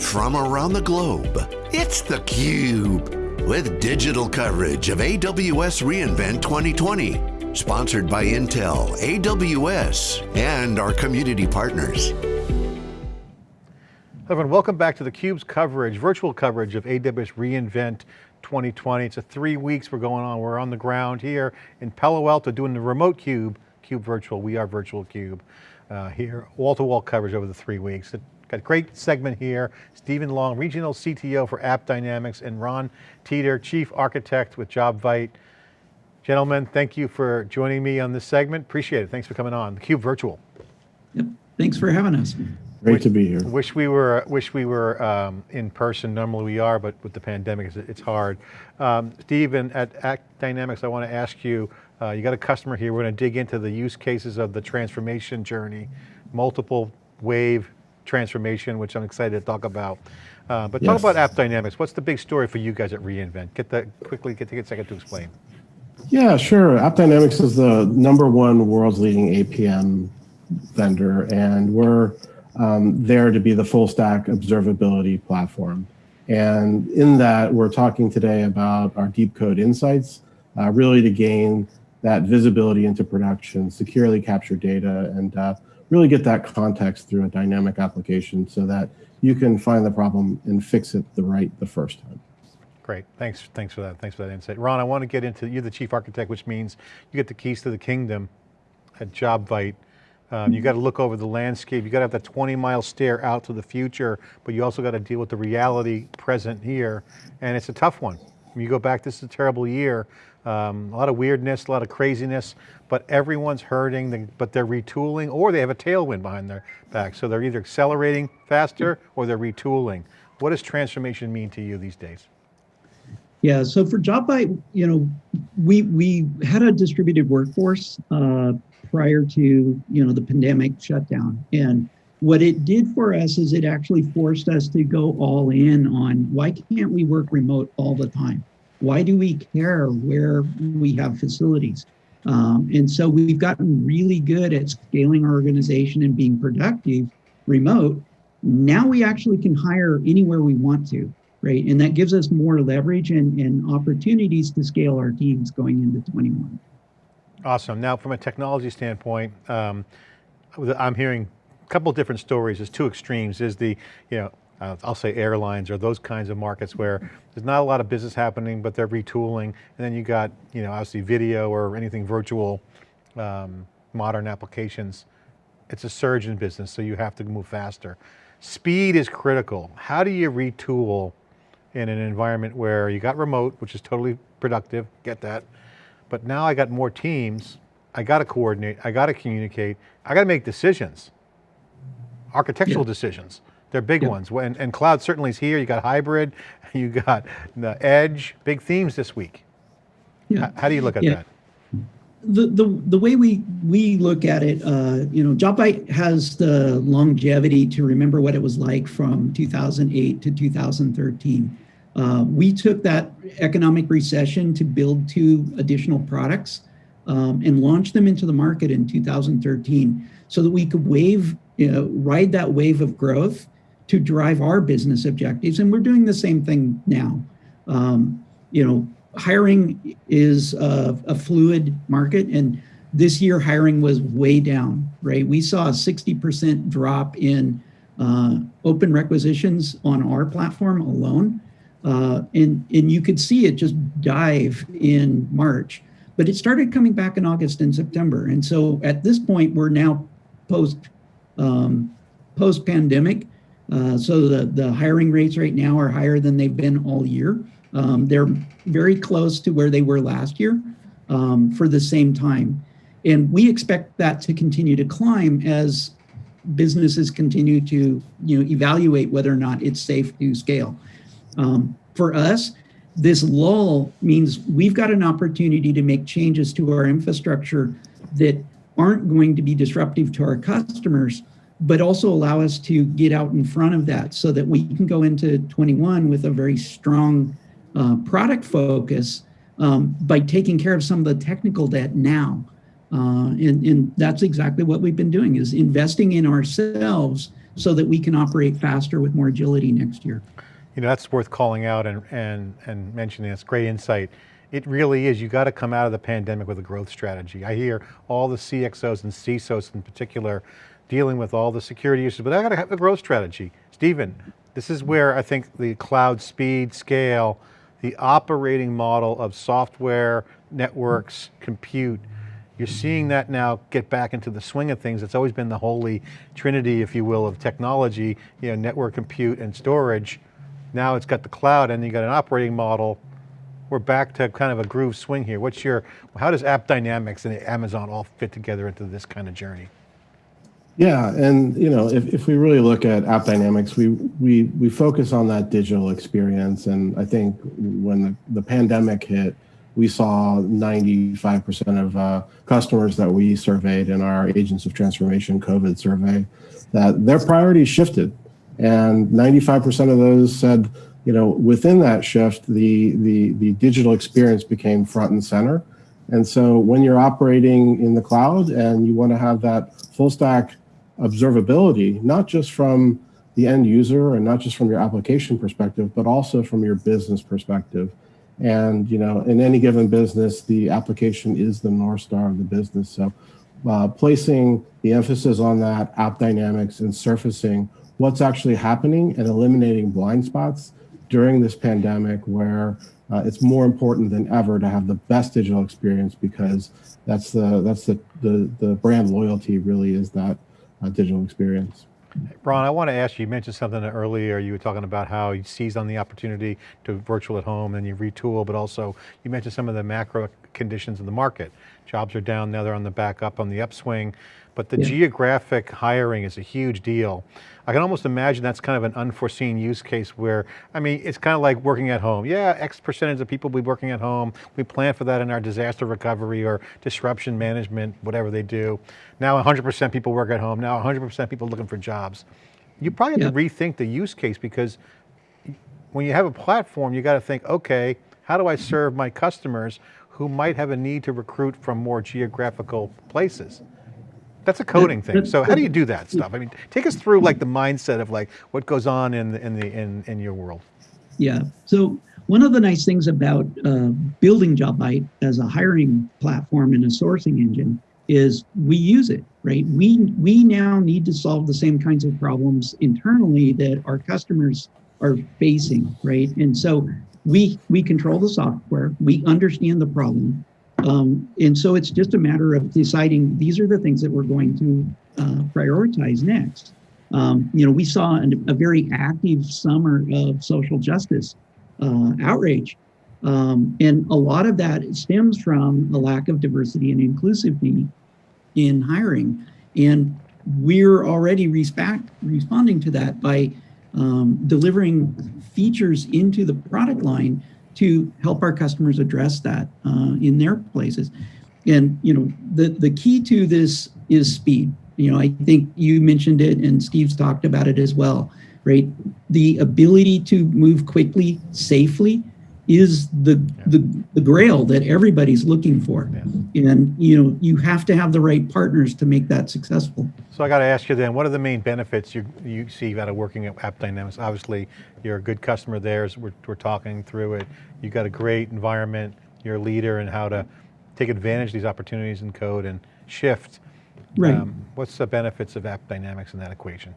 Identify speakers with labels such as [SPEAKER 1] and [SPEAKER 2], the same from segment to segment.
[SPEAKER 1] from around the globe. It's theCUBE, with digital coverage of AWS reInvent 2020. Sponsored by Intel, AWS, and our community partners.
[SPEAKER 2] Everyone, welcome back to theCUBE's coverage, virtual coverage of AWS reInvent 2020. It's a three weeks we're going on. We're on the ground here in Palo Alto doing the remote CUBE, CUBE Virtual, we are Virtual CUBE. Uh, here, wall-to-wall -wall coverage over the three weeks. Got a great segment here. Stephen Long, Regional CTO for AppDynamics, and Ron Teeter, Chief Architect with JobVite. Gentlemen, thank you for joining me on this segment. Appreciate it. Thanks for coming on, theCUBE Virtual.
[SPEAKER 3] Yep, thanch for having us.
[SPEAKER 4] Great wish, to be here.
[SPEAKER 2] Wish we were wish we were um, in person. Normally we are, but with the pandemic, it's hard. Um, Stephen, at AppDynamics, I want to ask you. Uh, you got a customer here. We're going to dig into the use cases of the transformation journey, multiple wave transformation, which I'm excited to talk about. Uh, but yes. talk about AppDynamics. What's the big story for you guys at reInvent? Get that quickly, get, take a second to explain.
[SPEAKER 4] Yeah, sure. AppDynamics is the number one world's leading APM vendor, and we're um, there to be the full stack observability platform. And in that, we're talking today about our deep code insights, uh, really to gain that visibility into production, securely capture data, and uh, really get that context through a dynamic application so that you can find the problem and fix it the right the first time.
[SPEAKER 2] Great, thanks, thanks for that, thanks for that insight. Ron, I want to get into, you're the chief architect, which means you get the keys to the kingdom at JobVite. Um, you got to look over the landscape. You got to have that 20 mile stare out to the future, but you also got to deal with the reality present here. And it's a tough one. You go back, this is a terrible year. Um, a lot of weirdness, a lot of craziness, but everyone's hurting, but they're retooling or they have a tailwind behind their back. So they're either accelerating faster or they're retooling. What does transformation mean to you these days?
[SPEAKER 3] Yeah, so for JobVite, you know, we we had a distributed workforce uh, prior to you know the pandemic shutdown, and what it did for us is it actually forced us to go all in on why can't we work remote all the time? Why do we care where we have facilities? Um, and so we've gotten really good at scaling our organization and being productive remote. Now we actually can hire anywhere we want to, right? And that gives us more leverage and, and opportunities to scale our teams going into 21.
[SPEAKER 2] Awesome. Now, from a technology standpoint, um, I'm hearing couple different stories. There's two extremes. There's the, you know, uh, I'll say airlines or those kinds of markets where there's not a lot of business happening, but they're retooling. And then you got, you know, obviously video or anything virtual, um, modern applications. It's a surge in business, so you have to move faster. Speed is critical. How do you retool in an environment where you got remote, which is totally productive, get that. But now I got more teams, I got to coordinate, I got to communicate, I got to make decisions, architectural yeah. decisions. They're big yep. ones. And, and cloud certainly is here. You got hybrid, you got the edge, big themes this week. Yeah. How do you look at yeah. that?
[SPEAKER 3] The, the, the way we, we look at it, uh, you know, JobVite has the longevity to remember what it was like from 2008 to 2013. Uh, we took that economic recession to build two additional products um, and launch them into the market in 2013 so that we could wave, you know, ride that wave of growth to drive our business objectives. And we're doing the same thing now. Um, you know, hiring is a, a, fluid market and this year hiring was way down, right? We saw a 60% drop in uh, open requisitions on our platform alone. Uh, and, and you could see it just dive in March, but it started coming back in August and September. And so at this point, we're now post, um, post pandemic. Uh, so the, the hiring rates right now are higher than they've been all year. Um, they're very close to where they were last year um, for the same time. And we expect that to continue to climb as businesses continue to you know, evaluate whether or not it's safe to scale. Um, for us, this lull means we've got an opportunity to make changes to our infrastructure that aren't going to be disruptive to our customers, but also allow us to get out in front of that so that we can go into 21 with a very strong uh, product focus um, by taking care of some of the technical debt now. Uh, and, and that's exactly what we've been doing is investing in ourselves so that we can operate faster with more agility next year.
[SPEAKER 2] You know, that's worth calling out and, and, and mentioning. It's great insight. It really is, you got to come out of the pandemic with a growth strategy. I hear all the CXOs and CISOs in particular dealing with all the security issues, but I got to have a growth strategy. Stephen, this is where I think the cloud speed, scale, the operating model of software, networks, compute, you're seeing that now get back into the swing of things. It's always been the holy trinity, if you will, of technology, you know, network, compute, and storage. Now it's got the cloud and you got an operating model we're back to kind of a groove swing here. What's your, how does AppDynamics and Amazon all fit together into this kind of journey?
[SPEAKER 4] Yeah, and you know, if, if we really look at AppDynamics, we we we focus on that digital experience, and I think when the, the pandemic hit, we saw 95% of uh, customers that we surveyed in our Agents of Transformation COVID survey that their priorities shifted, and 95% of those said you know, within that shift, the, the, the digital experience became front and center. And so when you're operating in the cloud and you want to have that full stack observability, not just from the end user and not just from your application perspective, but also from your business perspective. And you know, in any given business, the application is the north star of the business. So, uh, placing the emphasis on that app dynamics and surfacing what's actually happening and eliminating blind spots during this pandemic where uh, it's more important than ever to have the best digital experience because that's the that's the the, the brand loyalty really is that uh, digital experience.
[SPEAKER 2] Ron, I want to ask you, you mentioned something earlier, you were talking about how you seized on the opportunity to virtual at home and you retool, but also you mentioned some of the macro conditions in the market. Jobs are down, now they're on the back up on the upswing, but the yeah. geographic hiring is a huge deal. I can almost imagine that's kind of an unforeseen use case where, I mean, it's kind of like working at home. Yeah, X percentage of people will be working at home. We plan for that in our disaster recovery or disruption management, whatever they do. Now 100% people work at home. Now 100% people looking for jobs. You probably have yeah. to rethink the use case because when you have a platform, you got to think, okay, how do I serve my customers who might have a need to recruit from more geographical places? That's a coding thing. So how do you do that stuff? I mean, take us through like the mindset of like what goes on in the, in the in in your world.
[SPEAKER 3] Yeah. So one of the nice things about uh, building JobVite as a hiring platform and a sourcing engine is we use it, right? We we now need to solve the same kinds of problems internally that our customers are facing, right? And so we we control the software, we understand the problem, um, and so it's just a matter of deciding these are the things that we're going to uh, prioritize next. Um, you know, we saw an, a very active summer of social justice uh, outrage. Um, and a lot of that stems from a lack of diversity and inclusivity in hiring. And we're already responding to that by um, delivering features into the product line to help our customers address that uh, in their places. And you know, the the key to this is speed. You know, I think you mentioned it, and Steve's talked about it as well. Right, the ability to move quickly, safely, is the, the the grail that everybody's looking for. Yeah. and you know you have to have the right partners to make that successful.
[SPEAKER 2] So i got to ask you then what are the main benefits you you see out of working at AppDynamics? Obviously you're a good customer there we're, we're talking through it. You've got a great environment you're a leader in how to take advantage of these opportunities in code and shift.
[SPEAKER 3] Right. Um,
[SPEAKER 2] what's the benefits of AppDynamics in that equation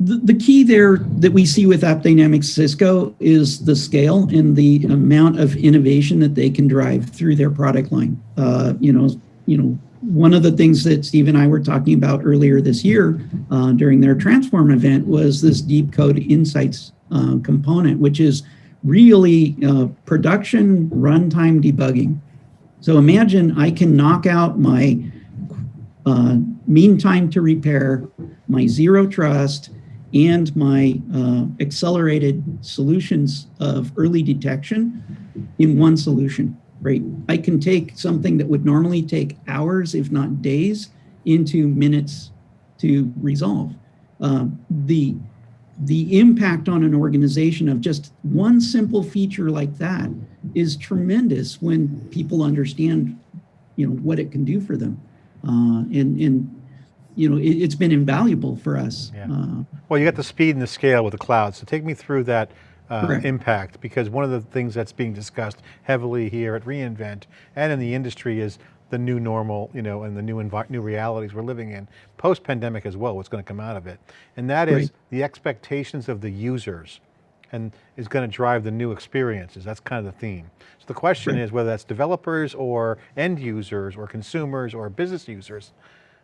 [SPEAKER 3] the, key there that we see with AppDynamics Cisco is the scale and the amount of innovation that they can drive through their product line. Uh, you know, you know, one of the things that Steve and I were talking about earlier this year uh, during their Transform event was this Deep Code Insights uh, component, which is really uh, production runtime debugging. So imagine I can knock out my uh, mean time to repair, my zero trust, and my uh, accelerated solutions of early detection in one solution, right? I can take something that would normally take hours, if not days, into minutes to resolve. Uh, the, the impact on an organization of just one simple feature like that is tremendous when people understand you know, what it can do for them. Uh, and, and you know, it, it's been invaluable for us.
[SPEAKER 2] Yeah.
[SPEAKER 3] Uh,
[SPEAKER 2] Well, you got the speed and the scale with the cloud. So take me through that uh, impact because one of the things that's being discussed heavily here at reInvent and in the industry is the new normal, you know, and the new new realities we're living in, post-pandemic as well, what's going to come out of it. And that is
[SPEAKER 3] Right.
[SPEAKER 2] the expectations of the users and is going to drive the new experiences. That's kind of the theme. So the question
[SPEAKER 3] Right.
[SPEAKER 2] is whether that's developers or end users or consumers or business users,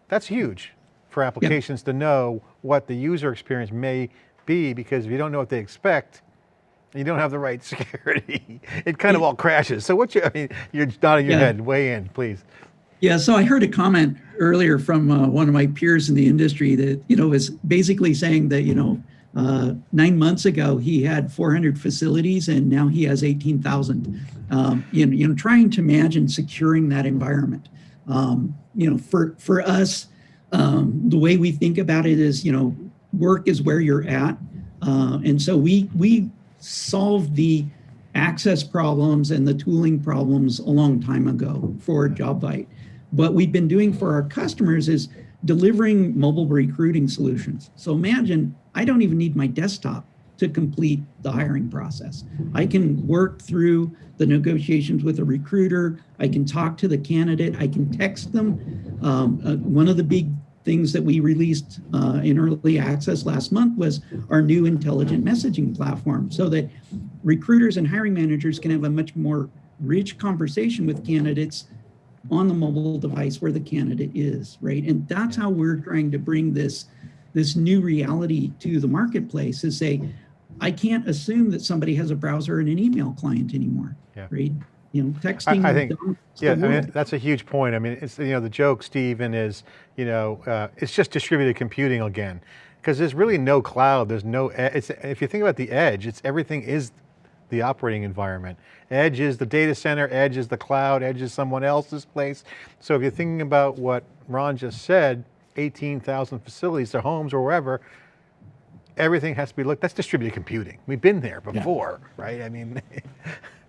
[SPEAKER 2] that's huge for applications to know what the user experience may be because if you don't know what they expect, you don't have the right security. It kind of all crashes. So what you, I mean, you're nodding your
[SPEAKER 3] Yeah.
[SPEAKER 2] head, weigh in, please.
[SPEAKER 3] Yeah, so I heard a comment earlier from uh, one of my peers in the industry that, you know, was basically saying that, you know, uh, nine months ago he had 400 facilities and now he has 18,000. Um, you, know, you know, trying to imagine securing that environment. Um, you know, for for us, um, the way we think about it is, you know, work is where you're at, uh, and so we we solved the access problems and the tooling problems a long time ago for JobVite. What we've been doing for our customers is delivering mobile recruiting solutions. So imagine I don't even need my desktop to complete the hiring process. I can work through the negotiations with a recruiter. I can talk to the candidate. I can text them. Um, uh, one of the big things that we released uh, in early access last month was our new intelligent messaging platform so that recruiters and hiring managers can have a much more rich conversation with candidates on the mobile device where the candidate is, right? And that's how we're trying to bring this this new reality to the marketplace is say, I can't assume that somebody has a browser and an email client anymore,
[SPEAKER 2] Yeah.
[SPEAKER 3] right? You know, texting.
[SPEAKER 2] I think, yeah, I mean, that's a huge point. I mean, it's, you know, the joke, Stephen, is, you know, uh, it's just distributed computing again. Because there's really no cloud, there's no, it's, if you think about the edge, it's everything is the operating environment. Edge is the data center, edge is the cloud, edge is someone else's place. So if you're thinking about what Ron just said, 18,000 facilities, their homes or wherever, everything has to be looked, that's distributed computing. We've been there before, right? I mean,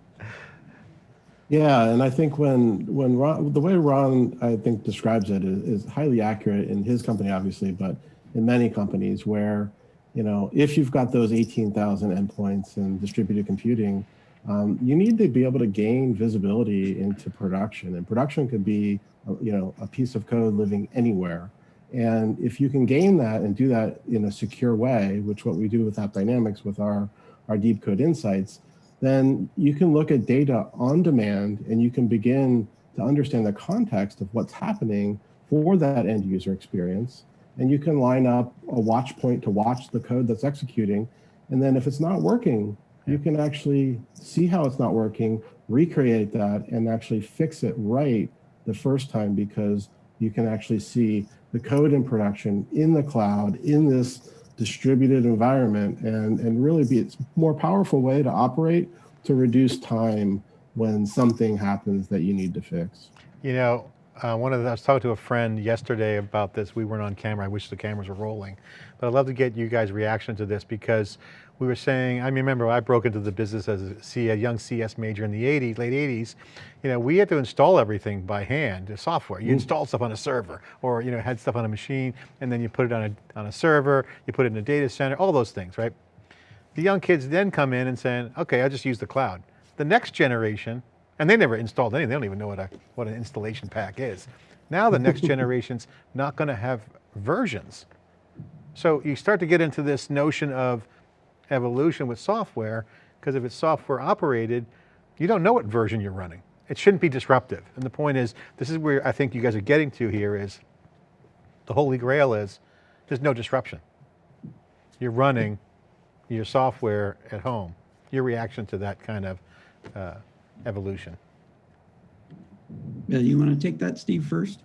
[SPEAKER 4] Yeah, and I think when when Ron, the way Ron I think describes it is, is highly accurate in his company, obviously, but in many companies where you know if you've got those eighteen thousand endpoints and distributed computing, um, you need to be able to gain visibility into production, and production could be you know a piece of code living anywhere. And if you can gain that and do that in a secure way, which what we do with App Dynamics with our our deep code insights, then you can look at data on demand and you can begin to understand the context of what's happening for that end user experience. And you can line up a watch point to watch the code that's executing. And then if it's not working, you can actually see how it's not working, recreate that, and actually fix it right the first time because you can actually see the code in production in the cloud in this distributed environment and, and really be a more powerful way to operate to reduce time when something happens that you need to fix.
[SPEAKER 2] You know, uh, one of the, I was talking to a friend yesterday about this. We weren't on camera. I wish the cameras were rolling, but I'd love to get you guys' reaction to this because we were saying. I remember I broke into the business as a, C, a young CS major in the '80s, late '80s. You know, we had to install everything by hand, the software. You install stuff on a server, or you know, had stuff on a machine, and then you put it on a on a server. You put it in a data center. All those things, right? The young kids then come in and saying, okay, I'll just use the cloud. The next generation, and they never installed anything, they don't even know what, a, what an installation pack is. Now the next generation's not going to have versions. So you start to get into this notion of evolution with software, because if it's software operated, you don't know what version you're running. It shouldn't be disruptive. And the point is, this is where I think you guys are getting to here is, the holy grail is, there's no disruption. You're running your software at home, your reaction to that kind of uh, evolution.
[SPEAKER 3] Uh, you want to take that, Steve, first?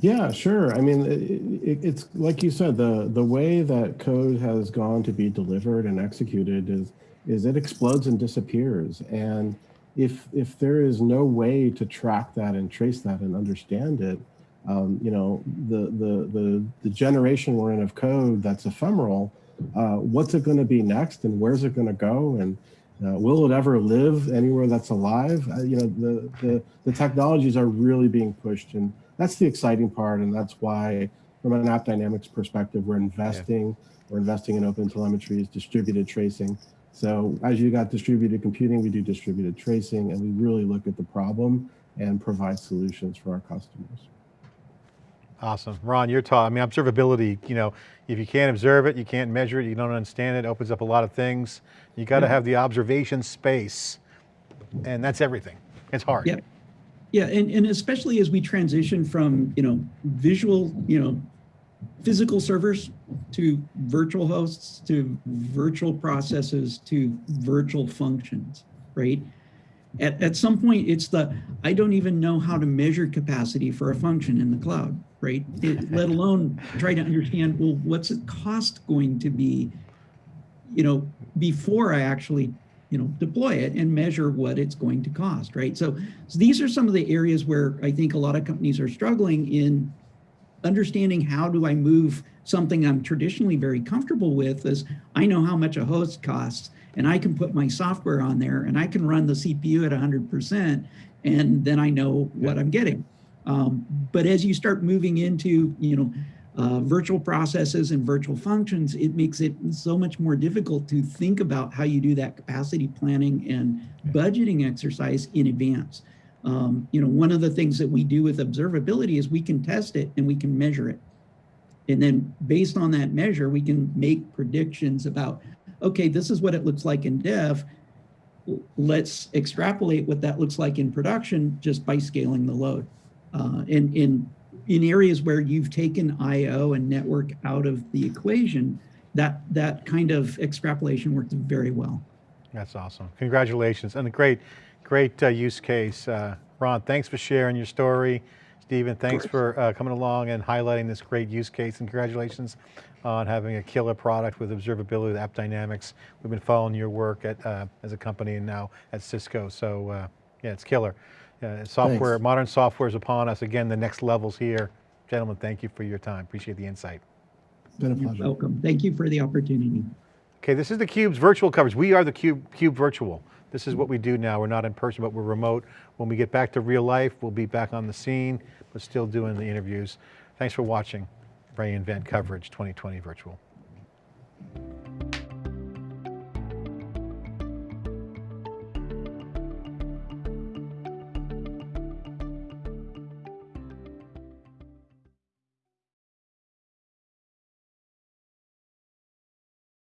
[SPEAKER 4] Yeah, sure. I mean, it, it, it's like you said, the the way that code has gone to be delivered and executed is is it explodes and disappears. And if if there is no way to track that and trace that and understand it, um, you know, the, the the the generation we're in of code that's ephemeral, uh, what's it going to be next, and where's it going to go, and uh, will it ever live anywhere that's alive? Uh, you know, the, the the technologies are really being pushed, and that's the exciting part, and that's why from an app dynamics perspective, we're investing, we're investing in open telemetries, distributed tracing. So as you got distributed computing, we do distributed tracing, and we really look at the problem and provide solutions for our customers.
[SPEAKER 2] Awesome. Ron, you're talking, I mean, observability, you know, if you can't observe it, you can't measure it, you don't understand it, it opens up a lot of things. You got to have the observation space and that's everything. It's hard.
[SPEAKER 3] Yeah. Yeah, and, and especially as we transition from, you know, visual, you know, physical servers to virtual hosts to virtual processes to virtual functions, right? At, at some point, it's the, I don't even know how to measure capacity for a function in the cloud, right? It, let alone try to understand, well, what's the cost going to be, you know, before I actually you know, deploy it and measure what it's going to cost, right? So, so these are some of the areas where I think a lot of companies are struggling in understanding how do I move something I'm traditionally very comfortable with is I know how much a host costs and I can put my software on there and I can run the CPU at 100% and then I know what I'm getting. Um, but as you start moving into, you know, uh, virtual processes and virtual functions, it makes it so much more difficult to think about how you do that capacity planning and budgeting exercise in advance. Um, you know, one of the things that we do with observability is we can test it and we can measure it. And then based on that measure, we can make predictions about, okay, this is what it looks like in dev. Let's extrapolate what that looks like in production just by scaling the load. Uh, and, and in areas where you've taken IO and network out of the equation, that, that kind of extrapolation worked very well.
[SPEAKER 2] That's awesome. Congratulations. And a great, great uh, use case. Uh, Ron, thanks for sharing your story. Stephen, thanks for uh, coming along and highlighting this great use case and congratulations on having a killer product with observability with App Dynamics. We've been following your work at, uh, as a company and now at Cisco. So uh, yeah, it's killer. Uh, software, Thanks. modern software is upon us. Again, the next level's here. Gentlemen, thank you for your time. Appreciate the insight.
[SPEAKER 3] Been a pleasure. You're welcome. Thank you for the opportunity.
[SPEAKER 2] Okay, this is the Cube's virtual coverage. We are the Cube, Cube Virtual. This is what we do now. We're not in person, but we're remote. When we get back to real life, we'll be back on the scene, but still doing the interviews. Thanks for watching reInvent Coverage 2020 Virtual.